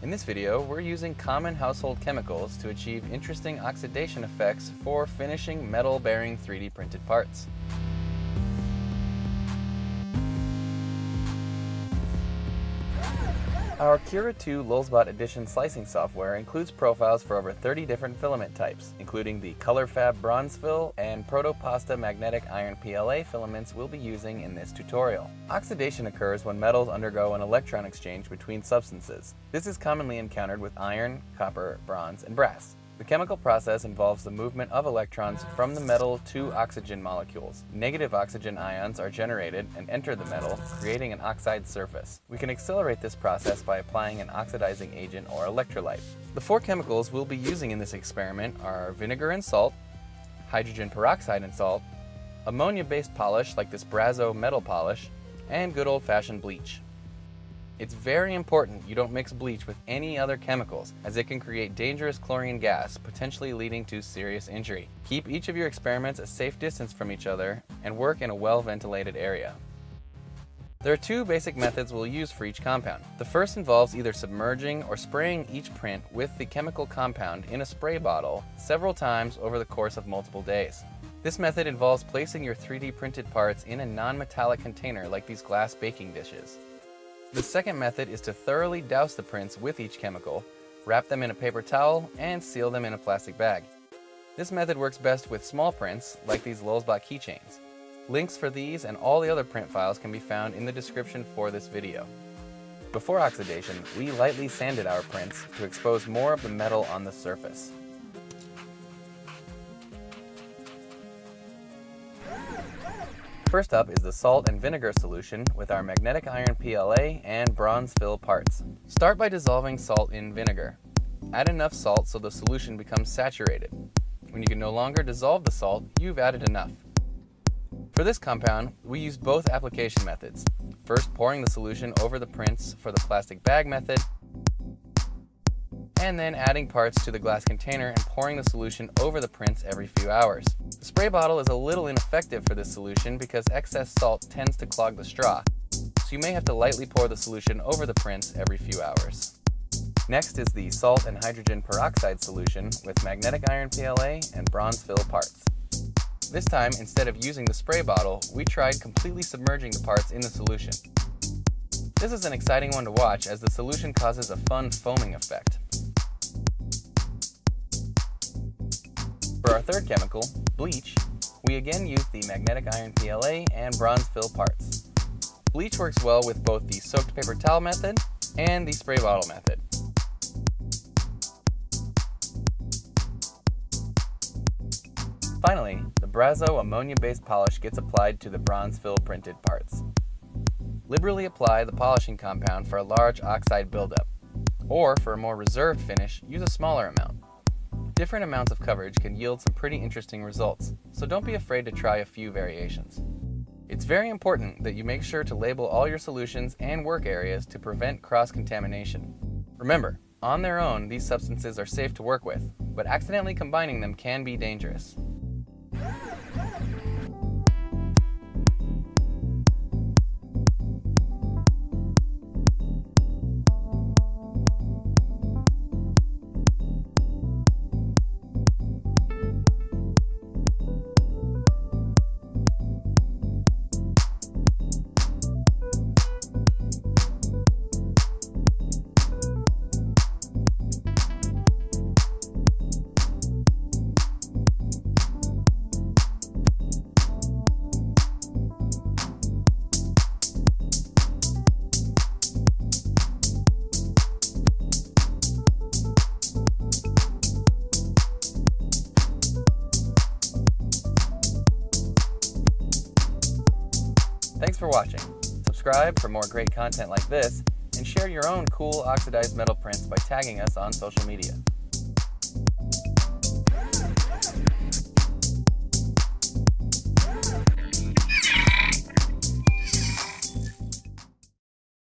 In this video, we're using common household chemicals to achieve interesting oxidation effects for finishing metal-bearing 3D printed parts. Our Cura 2 Lulzbot Edition slicing software includes profiles for over 30 different filament types, including the ColorFabb Bronze Fill and Protopasta Magnetic Iron PLA filaments we'll be using in this tutorial. Oxidation occurs when metals undergo an electron exchange between substances. This is commonly encountered with iron, copper, bronze, and brass. The chemical process involves the movement of electrons from the metal to oxygen molecules. Negative oxygen ions are generated and enter the metal, creating an oxide surface. We can accelerate this process by applying an oxidizing agent or electrolyte. The four chemicals we'll be using in this experiment are vinegar and salt, hydrogen peroxide and salt, ammonia-based polish like this Brasso metal polish, and good old-fashioned bleach. It's very important you don't mix bleach with any other chemicals, as it can create dangerous chlorine gas, potentially leading to serious injury. Keep each of your experiments a safe distance from each other, and work in a well-ventilated area. There are two basic methods we'll use for each compound. The first involves either submerging or spraying each print with the chemical compound in a spray bottle several times over the course of multiple days. This method involves placing your 3D printed parts in a non-metallic container like these glass baking dishes. The second method is to thoroughly douse the prints with each chemical, wrap them in a paper towel, and seal them in a plastic bag. This method works best with small prints, like these Lulzbot keychains. Links for these and all the other print files can be found in the description for this video. Before oxidation, we lightly sanded our prints to expose more of the metal on the surface. First up is the salt and vinegar solution with our magnetic iron PLA and bronze fill parts. Start by dissolving salt in vinegar. Add enough salt so the solution becomes saturated. When you can no longer dissolve the salt, you've added enough. For this compound, we use both application methods. First pouring the solution over the prints for the plastic bag method, and then adding parts to the glass container and pouring the solution over the prints every few hours. The spray bottle is a little ineffective for this solution because excess salt tends to clog the straw, so you may have to lightly pour the solution over the prints every few hours. Next is the salt and hydrogen peroxide solution with magnetic iron PLA and bronze fill parts. This time, instead of using the spray bottle, we tried completely submerging the parts in the solution. This is an exciting one to watch as the solution causes a fun foaming effect. Our third chemical, bleach, we again use the magnetic iron PLA and bronze fill parts. Bleach works well with both the soaked paper towel method and the spray bottle method. Finally, the Brasso ammonia-based polish gets applied to the bronze fill printed parts. Liberally apply the polishing compound for a large oxide buildup, or for a more reserved finish, use a smaller amount. Different amounts of coverage can yield some pretty interesting results, so don't be afraid to try a few variations. It's very important that you make sure to label all your solutions and work areas to prevent cross-contamination. Remember, on their own, these substances are safe to work with, but accidentally combining them can be dangerous. Thanks for watching. Subscribe for more great content like this, and share your own cool oxidized metal prints by tagging us on social media.